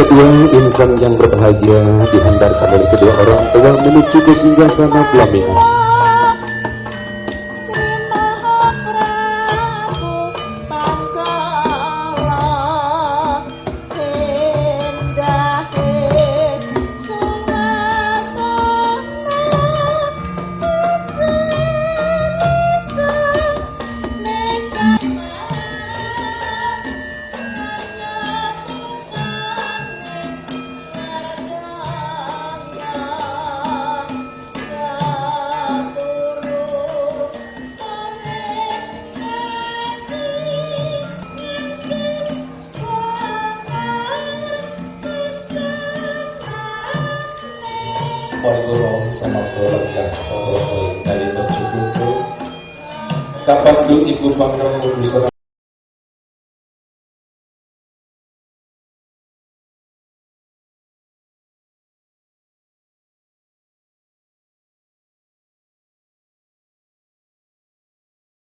Kedua insan yang berbahagia dihantarkan oleh kedua orang tua menuju ke singgah sana pelaminan. Ibu Pangkrong Busana